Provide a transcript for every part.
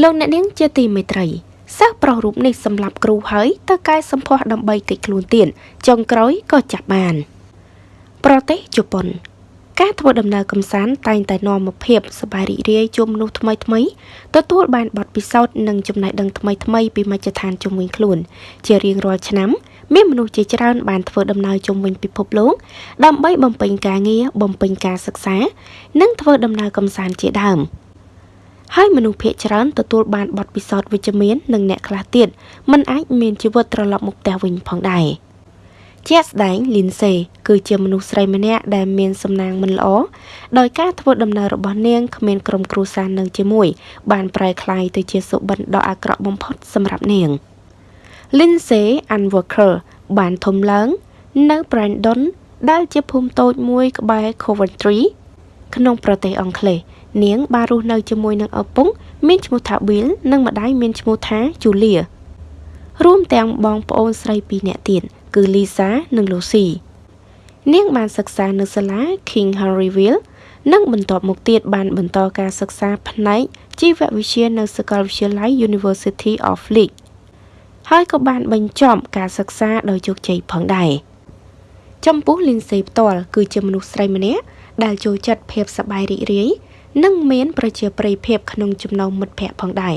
លោកអ្នកនាងជាទីមេត្រីសិស្សប្រុសរូបនេះសម្លាប់គ្រូហើយទៅកែសម្ផស្សដើម្បីកិច្ចខ្លួនទៀតចុងក្រោយក៏ចាប់បាន ប្រទេសជប៉ុន ការធ្វើដំណើរកំសាន្តតែងតែនាំមកភាពសប្បាយរីករាយជួបមនុស្សថ្មីថ្មីទទួលបានបទពិសោធន៍និងចំណេះដឹងថ្មីថ្មីពីមជ្ឈដ្ឋានជុំវិញខ្លួន ជារៀងរាល់ឆ្នាំមានមនុស្សជាច្រើនបានធ្វើដំណើរជុំវិញពិភពលោកដើម្បីបំពេញការងារបំពេញការសិក្សា និងធ្វើដំណើរកំសាន្តជាដើម ហើយមនុស្សភាគច្រើនទទួលបានបទពិសោធន៍វិជ្ជមាននិងអ្នកខ្លះទៀតមិនអាចមានជីវិតត្រឡប់មកផ្ទះវិញផងដែរ។ជាក់ស្ដែងលីនសេ គឺជាមនុស្សស្រីម្នាក់ដែលមានសំណាងមិនល្អដោយការធ្វើដំណើររបស់នាងគ្មានក្រុមគ្រួសារនៅជាមួយ បានប្រែក្លាយទៅជាសុបិនដ៏អាក្រក់បំផុតសម្រាប់នាង Lindsay Ann Walker បានធំឡើងនៅ Brandon ដែលជាភូមិតូចមួយក្បែរ Coventry ក្នុងប្រទេសអង់គ្លេស នាងបានរស់នៅជាមួយនឹងឪពុកមានឈ្មោះថា Bill និងម្ដាយមានឈ្មោះថា Julia រួមទាំងបងប្អូនស្រីពីរនាក់ទៀតគឺ Lisa និង Lucy នាងបានសិក្សានៅសាលា King Henryville និងបន្ទាប់មកទៀតបានបន្តការសិក្សាផ្នែកជីវវិទ្យានៅសាកលវិទ្យាល័យ University of Leeds ហើយក៏បានបញ្ចប់ការសិក្សាដោយជោគជ័យផងដែរចំពោះ Lindsay ផ្ទាល់គឺជាមនុស្សស្រីម្នាក់ដែលចូលចិត្តភាពសប្បាយរីករាយ និងមានប្រជាប្រិយភាពក្នុងចំណោមមិត្តភ័ក្តិផងដែរ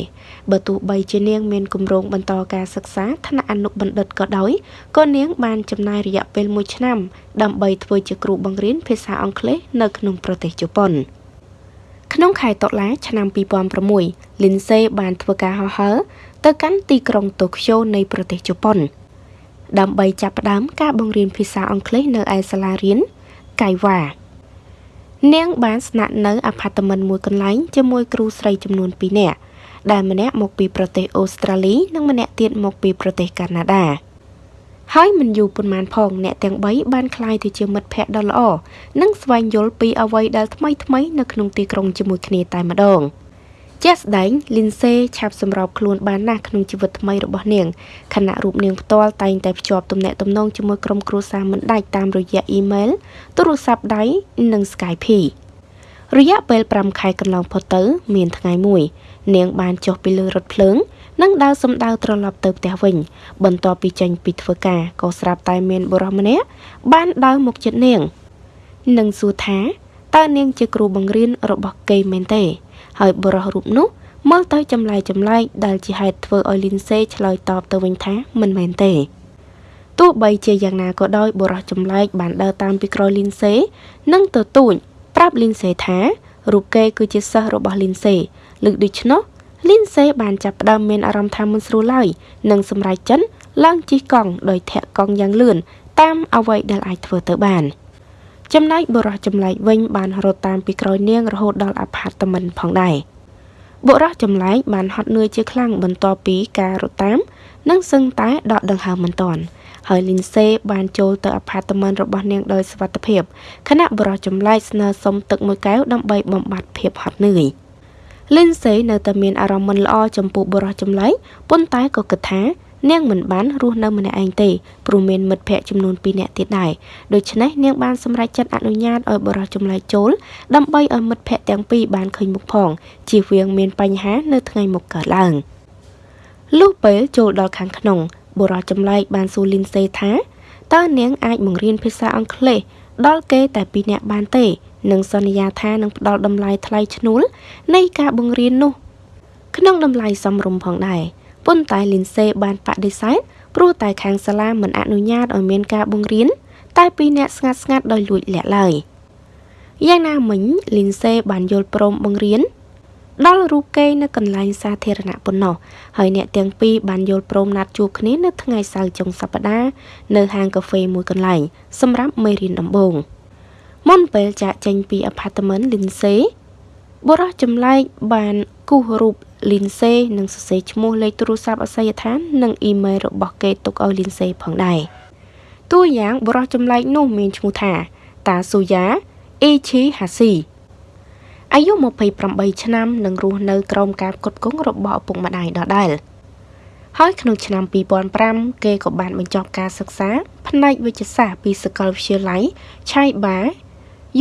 បើទោះបីជានាងមានគម្រោងបន្តការសិក្សាថ្នាក់អនុបណ្ឌិតក៏ដោយក៏នាងបានចំណាយរយៈពេល1ឆ្នាំ ដើម្បីធ្វើជាគ្រូបង្រៀនភាសាអង់គ្លេសនៅក្នុងប្រទេសជប៉ុនក្នុងខែតុលាឆ្នាំ2006 Lindsay បានធ្វើការហោះហើរទៅកាន់ទីក្រុងតូក្យូនៃប្រទេសជប៉ុន ដើម្បីចាប់ផ្ដើមការបង្រៀនភាសាអង់គ្លេសនៅឯសាលារៀនកៃវ៉ា នាងបានស្នាក់នៅអាផាតមិនមួយកន្លែងជាមួយគ្រូស្រីចំនួន2នាក់ដែលម្នាក់មកពីប្រទេសអូស្ត្រាលី និងម្នាក់ទៀតមកពីប្រទេសកាណាដាហើយមិនយូរប៉ុន្មានផងអ្នកទាំង3បានក្លាយទៅជាមិត្តភ័ក្តិដ៏ល្អនិងស្វែងយល់ពីអ្វីដែលថ្មីថ្មីនៅក្នុងទីក្រុងជាមួយគ្នាតែម្ដង។ ជាក់ស្ដែងលីនសេឆាប់សម្របខ្លួនបានណាស់ក្នុងជីវិតថ្មីរបស់នាងខណៈរូបនាងផ្ទាល់តែងតែភ្ជាប់ទំនាក់ទំនងជាមួយក្រុមគ្រួសារមិនដាច់តាមរយៈអ៊ីមែលទូរស័ព្ទដៃនិង Skype រយៈពេល5ខែកន្លងផុតទៅ មានថ្ងៃមួយ នាងបានចុះពីលើរថភ្លើងនិងដើរសំដៅត្រឡប់ទៅផ្ទះវិញ បន្ទាប់ពីចេញពីធ្វើការក៏ស្រាប់តែមានបុរសម្នាក់បានដើរមកជិតនាង និងសួរថាតើនាងជាគ្រូបង្រៀនរបស់គេមែនទេ ហើយបរិះរូបនោះមើលទៅចម្លែកចម្លែកដែលជាហេតុធ្វើឲ្យលីនសេឆ្លើយតបទៅវិញថាមិនមែនទេទោះបីជាយ៉ាងណាក៏ដោយបរិះចម្លែកបានដើរតាមពីក្រោយលីនសេ និងទទូចប្រាប់លីនសេថារូបគេគឺជាសិស្សរបស់លីនសេលើកដូច្នោះលីនសេបានចាប់ផ្ដើមមានអារម្មណ៍ថាមិនស្រួលឡើយនិងសម្រេចចិត្តឡើងជិះកង់ដោយធាក់កង់យ៉ាងលឿនតាមអ្វីដែលអាចធ្វើទៅបាន។ ចំណែកបុរសចម្លែកវិញបានរត់តាមពីក្រោយនាងរហូតដល់អាផាតមិនផងដែរបុរសចម្លែកបានហត់នឿយជាខ្លាំងបន្ទាប់ពីការរត់តាមនិងសឹងតែដកដង្ហើមមិនទាន់ហើយលីនសេបានចូលទៅអាផាតមិនរបស់នាងដោយសុវត្ថិភាពខណៈបុរសចម្លែកស្នើសុំទឹកមួយកែវដើម្បីបំបត្តិភាពហត់នឿយលីនសេនៅតែមានអារម្មណ៍មិនល្អចំពោះបុរសចម្លែកប៉ុន្តែក៏គិតថា នាងមិនបានរស់នៅម្នាក់ឯងទេព្រោះមានមិត្តភ័ក្តិចំនួន2នាក់ទៀតដែរដូច្នេះនាងបានសម្រេចចិត្តអនុញ្ញាតឲ្យបរិះចម្លែកចូលដើម្បីឲ្យមិត្តភ័ក្តិទាំងពីរបានឃើញមុខផងជៀសវាងមានបញ្ហានៅថ្ងៃមុខកើតឡើងលុះពេលចូលដល់ខាងក្នុងបុរសចម្លែកបានសួរលីនសេថាតើនាងអាចបង្រៀនភាសាអង់គ្លេសដល់គេតែពីរនាក់បានទេនិងសន្យាថានឹងផ្ដល់តម្លៃថ្លៃឈ្នួលនៃការបង្រៀននោះ ក្នុងតម្លៃសមរម្យផងដែរ ប៉ុន្តែលីនសេបានបដិសេធព្រោះតែខាងសាលាមិនអនុញ្ញាតឲ្យមានការបង្រៀនតែពីរអ្នកស្ងាត់ស្ងាត់ដោយលួចលាក់ឡើយយ៉ាងណាមិញលីនសេបានយល់ព្រមបង្រៀនដល់រូបគេនៅកន្លែងសាធារណៈប៉ុណ្ណោះហើយអ្នកទាំងពីរបានយល់ព្រមណាត់ជួបគ្នានៅថ្ងៃសៅរ៍ចុងសប្តាហ៍នៅហាងកាហ្វេមួយកន្លែងសម្រាប់មេរៀនដំបូងមុនពេលចាក់ចេញពីអាផាតមិនលីនសេបុរសចម្លែកបានគូសរូប លីនសេនិងសរសេរឈ្មោះលេខទូរស័ព្ទអាសយដ្ឋាន និងអ៊ីមែលរបស់គេទុកឲ្យលីនសេផងដែរតួយ៉ាងបុរសចម្លែកនោះមានឈ្មោះថា តាស៊ូយ៉ាអេឈីហាស៊ីអាយុ28ឆ្នាំនិងរស់នៅក្រោមការផ្គត់ផ្គង់របស់ឪពុកម្ដាយដដែលហើយក្នុងឆ្នាំ2005គេក៏បានបញ្ចប់ការសិក្សាផ្នែកវិទ្យាសាស្ត្រពីសាកលវិទ្យាល័យ Chiba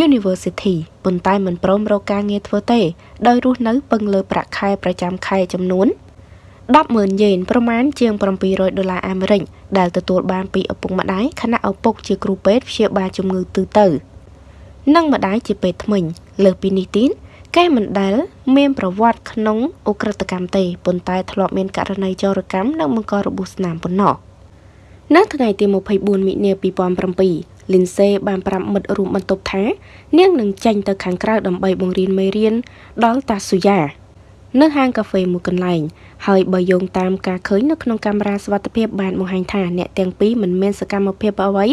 University ប៉ុន្តែមិនព្រមរកការងារធ្វើទេ ដោយរស់នៅពឹងលើប្រាក់ខែប្រចាំខែចំនួន100000យេនប្រមាណជាង700ដុល្លារអាមេរិកដែលទទួលបានពីឪពុកម្ដាយខណៈឪពុកជាគ្រូពេទ្យព្យាបាលជំងឺទូទៅ និងម្ដាយជាពេទ្យធ្មេញលើសពីនេះទៀតកែមិនដែលមានប្រវត្តិក្នុងអ ுக ្រិតកម្មទេប៉ុន្តែធ្លាប់មានករណីចោរកម្មនិងបង្ករបួសស្នាមប៉ុណ្ណោះនៅថ្ងៃទី24មិនិនា2007 លីនសេបានប្រាប់មិត្តរួមបន្ទប់ថា នាងនឹងចេញទៅខាងក្រៅដើម្បីបង្រៀនមេរៀនដល់តាស៊ូយ៉ានៅហាងកាហ្វេមួយកន្លែងហើយបើយោងតាមការឃើញនៅក្នុងកាមេរ៉ាសុវត្ថិភាពបានបង្ហាញថាអ្នកទាំងពីរមិនមានសកម្មភាពអ្វី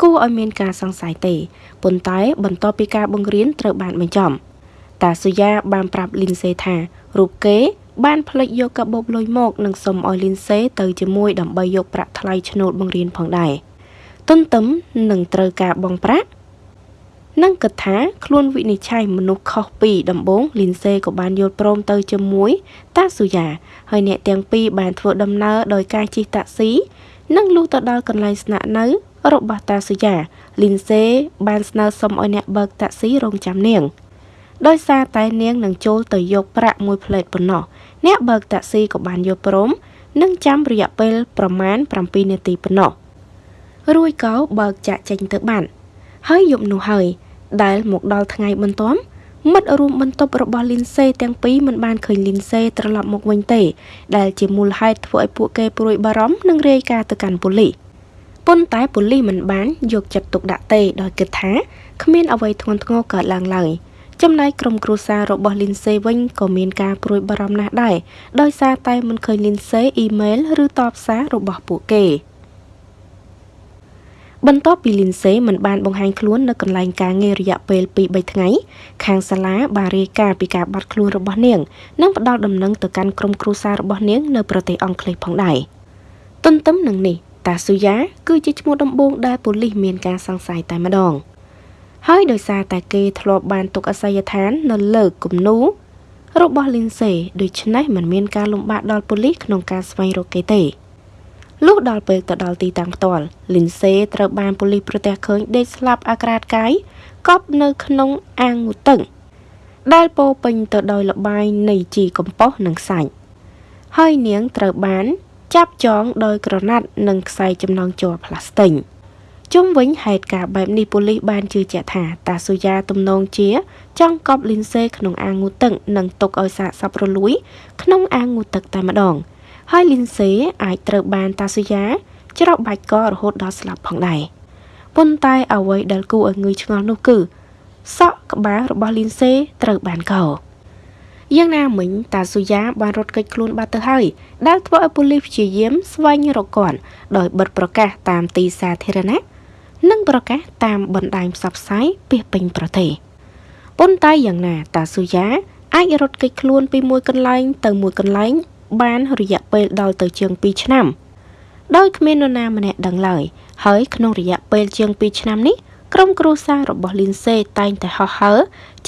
គួរឲ្យមានការសង្ស័យទេប៉ុន្តែបន្ទាប់ពីការបង្រៀនត្រូវបានបញ្ចប់តាស៊ូយ៉ាបានប្រាប់លីនសេថារូបគេបានផ្លេចយកកាបូបលុយមកនិងសុំឲ្យលីនសេទៅជាមួយដើម្បីយកប្រាក់ថ្លៃឈ្នួលបង្រៀនផងដែរ ទុនទឹមនឹងត្រូវការបង់ប្រាក់និងគិតថាខ្លួនវិនិច្ឆ័យមនុស្សខុសពីដំបងលីនសេក៏បានយល់ព្រមទៅជាមួយតាស៊ូយ៉ាហើយអ្នកទាំងពីរបានធ្វើដំណើរដោយការជិះតាក់ស៊ីនិងលុះទៅដល់កន្លែងស្នាក់នៅរបស់តាស៊ូយ៉ាលីនសេបានស្នើសុំឲ្យអ្នកបើកតាក់ស៊ីរងចាំនាងដោយសារតែនាងនឹងចូលទៅយកប្រាក់មួយផ្លេតប៉ុណ្ណោះអ្នកបើកតាក់ស៊ីក៏បានយល់ព្រមនិងចាំរយៈពេលប្រមាណ7នាទីប៉ុណ្ណោះ រួចក៏បើកចាក់ចេញទៅបានហើយយប់នោះហើយដែលមកដល់ថ្ងៃបន្ទាប់មិត្តរួមបន្ទប់របស់លីនសេទាំងពីរមិនបានឃើញលីនសេត្រឡប់មកវិញទេ ដែលជាមូលហេតុធ្វើឲ្យពួកគេព្រួយបារម្ភនិងរាយការណ៍ទៅកាន់ប៉ូលីសប៉ុន្តែប៉ូលីសមិនបានយកចិត្តទុកដាក់ទេដោយគិតថាគ្មានអ្វីធ្ងន់ធ្ងរកើតឡើងឡើយចំណែកក្រុមគ្រួសាររបស់លីនសេវិញក៏មានការព្រួយបារម្ភណាស់ដែរដោយសារតែមិនឃើញលីនសេអ៊ីមែលឬតបសាររបស់ពួកគេ បន្ទាប់ពីលីនសេមិនបានបង្ហាញខ្លួននៅកន្លែងការងាររយៈពេល2-3ថ្ងៃខាងសាលាបានរាយការណ៍ពីការបាត់ខ្លួនរបស់នាង និងផ្ដល់ដំណឹងទៅកាន់ក្រុមគ្រួសាររបស់នាងនៅប្រទេសអង់គ្លេសផងដែរទន្ទឹមនឹងនេះតាស៊ូយ៉ាគឺជាឈ្មោះដំបូងដែលប៉ូលីសមានការសង្ស័យតែម្ដង ហើយដោយសារតែគេធ្លាប់បានទុកអាសយដ្ឋាននៅលើគំនូរបស់លីនសេដូច្នេះមិនមានការលំបាកដល់ប៉ូលីសក្នុងការស្វែងរកគេទេ លុះដល់ពេលទៅដល់ទីតាំងផ្ទាល់លីនសេត្រូវបានប៉ូលីសប្រទះឃើញដេកស្លាប់អាក្រាតកាយកប់នៅក្នុងអាងងូតឹងដែលពោពេញទៅដោយលបាយនៃជីកំប៉ុស្តនិងសាច់ហើយនាងត្រូវបាន ចាប់ចងដោយក្រណាត់និងខ្សែចំណងជ័រផ្លាស្ទិកជុំវិញហេតុការណ៍បែបនេះប៉ូលីសបានជឿជាក់ថាតាស៊ូយ៉ាទំនងជា ចង់កប់លីនសេក្នុងអាងងូទឹកនិងទុកឲ្យសាកសពរលួយ ក្នុងអាងងូទឹកតែម្ដង ហើយលីនសេអាចត្រូវបានតាស៊ូយ៉ាច្រកបាច់ករហូតដល់ស្លាប់ផងដែរប៉ុន្តែអ្វីដែលគួរឲ្យងឿងឆ្ងល់នោះគឺសក់ក្បាលរបស់លីនសេត្រូវបានកោយ៉ាងណាមិញតាស៊ូយ៉ាបានរត់គេចខ្លួនបាត់ទៅហើយដែលធ្វើឲ្យប៉ូលីសព្យាយាមស្វែងរកគាត់ដោយបិទប្រកាសតាមទីសាធារណៈនិងប្រកាសតាមបណ្ដាញផ្សព្វផ្សាយពាសពេញប្រទេសប៉ុន្តែយ៉ាងណាតាស៊ូយ៉ាអាចរត់គេចខ្លួនពីមួយកន្លែងទៅមួយកន្លែង បានរយៈពេលដល់ទៅជាង2ឆ្នាំដោយគ្មាននរណាម្នាក់ដឹងឡើយហើយក្នុងរយៈពេលជាង2ឆ្នាំនេះក្រុមគ្រួសាររបស់លីនសេតែងតែហោះហើរ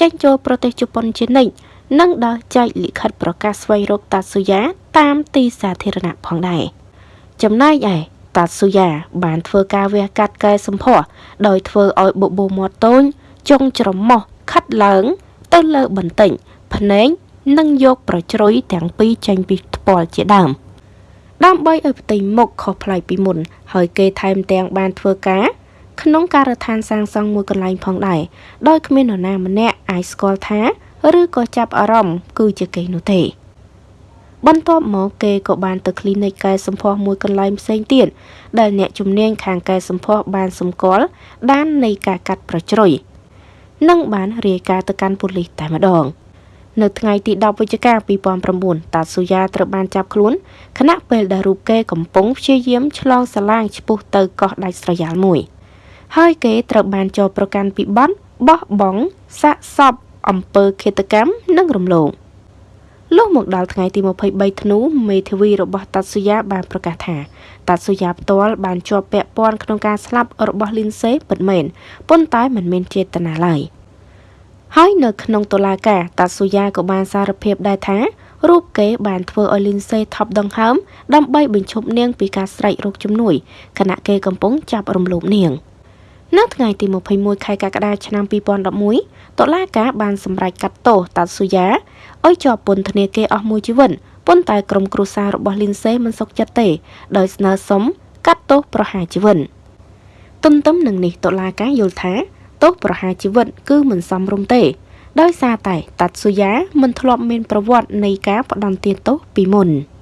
ចេញចូលប្រទេសជប៉ុនជានិច្ចនិងដល់ចែកលិខិតប្រកាសស្វែងរកតាស៊ូយ៉ាតាមទីសាធារណៈផងដែរចំណែកឯតាស៊ូយ៉ាបានធ្វើការវះកាត់កែសម្ផស្សដោយធ្វើឲ្យបបោមាត់តូចចុងច្រមុះខិតឡើង ទៅលើបន្តិចភ្នែក និងយកប្រជ្រុយទាំងពីរចេញពីថ្ពាល់ជាដើមដើម្បីឲ្យផ្ទៃមុខខុសប្លែកពីមុន ហើយគេថែមទាំងបានធ្វើការក្នុងការដ្ឋានសាងសង់មួយកន្លែងផងដែរដោយគ្មាននរណាម្នាក់អាចស្គាល់ថាឬក៏ចាប់អារម្មណ៍គឺជាគេនោះទេបន្ទាប់មកគេក៏បានទៅគ្លីនិកកែសម្ផស្សមួយកន្លែងផ្សេងទៀតដែលអ្នកជំនាញខាងកែសម្ផស្សបានសម្គាល់ដាននៃការកាត់ប្រជ្រុយនិងបានរាយការណ៍ទៅកាន់ប៉ូលីសតែម្ដង នៅថ្ងៃទី10វិច្ឆិកា2009តាស៊ូយ៉ាត្រូវបានចាប់ខ្លួនខណៈពេលដែលរូបគេកំពុងព្យាយាមឆ្លងសាឡាងឆ្ពោះទៅកោះដាច់ស្រយាលមួយ ហើយគេត្រូវបានចោទប្រកាន់ពីបទបោះបង់សាកសពអំពើឃាតកម្មនិងរំលោភលុះមកដល់ថ្ងៃទី23ធ្នូមេធាវីរបស់តាត់ស៊ូយ៉ាបានប្រកាសថាតាត់ស៊ូយ៉ាផ្ទាល់បានជាប់ពាក់ព័ន្ធក្នុងការស្លាប់របស់លីនសេពិតមែនប៉ុន្តែមិនមានចេតនាឡើយ ហើយនៅក្នុងតុលាការតាត់ស៊ូយ៉ាក៏បានសារភាពដែរថារូបគេបានធ្វើឲ្យលីនសេថប់ដង្ហើមដើម្បីបញ្ឈប់នាងពីការស្រែករោគជំនួយខណៈគេកំពុងចាប់រំលោភនាងនៅថ្ងៃទី21ខែកក្កដាឆ្នាំ2011តុលាការបានសម្រេចកាត់ទោសតាត់ស៊ូយ៉ាឲ្យជាប់ពន្ធនាគារអស់មួយជីវិតប៉ុន្តែក្រុមគ្រួសាររបស់លីនសេមិនសុខចិត្តទេដោយស្នើសុំកាត់ទោសប្រហារជីវិតទន្ទឹមនឹងនេះតុលាការយល់ថា ទោសប្រហារជីវិត គឺមិនសមរម្យទេ ដោយសារតែតាត់ស៊ូយ៉ាមិនធ្លាប់មានប្រវត្តិនៃការផ្ដន្ទាទោសពីមុន។